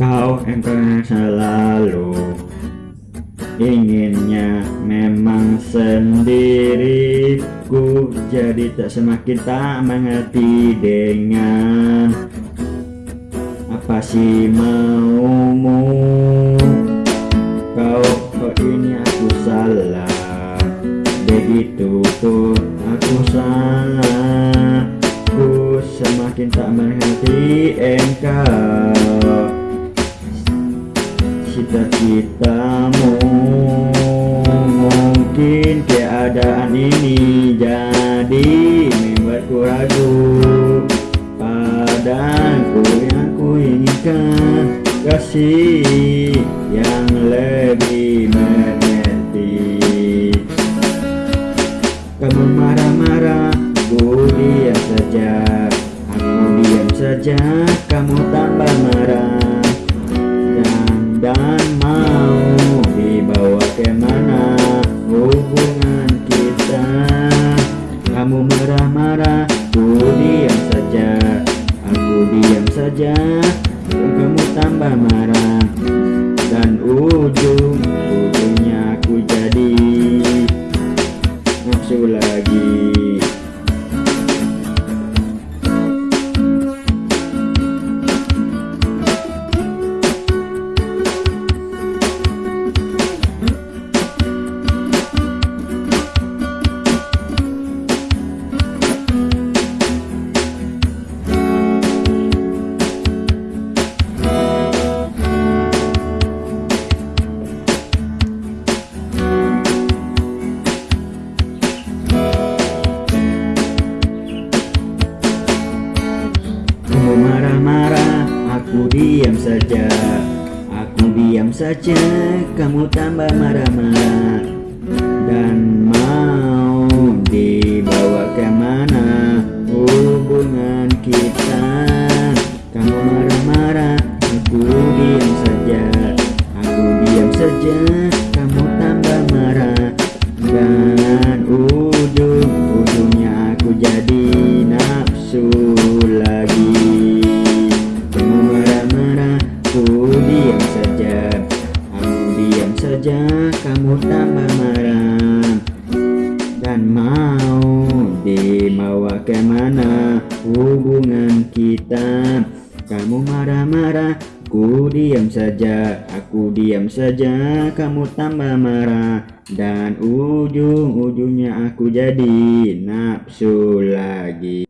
Engkau selalu Inginnya memang sendiri Ku jadi tak semakin tak mengerti dengan Apa sih maumu. Kau, kau ini aku salah. Begitu pun aku salah. Ku semakin tak mengerti engkau Cita-citamu. Mungkin keadaan ini jadi membuatku ragu. Padaku yang ku inginkan Kasih yang lebih mengerti. Kamu marah-marah, ku diam saja. Aku diam saja, kamu tambah hubungan kita. Kamu marah-marah, ku diam saja. Aku diam saja, marah-marah, aku diam saja. Aku diam saja, kamu tambah marah-marah. Dan mau dibawa ke mana hubungan kita? Kamu marah-marah, aku diam saja. Aku diam saja, marah Dan mau dibawa ke mana hubungan kita? Kamu marah-marah, ku diam saja. Aku diam saja, kamu tambah marah. Dan ujung-ujungnya aku jadi nafsu lagi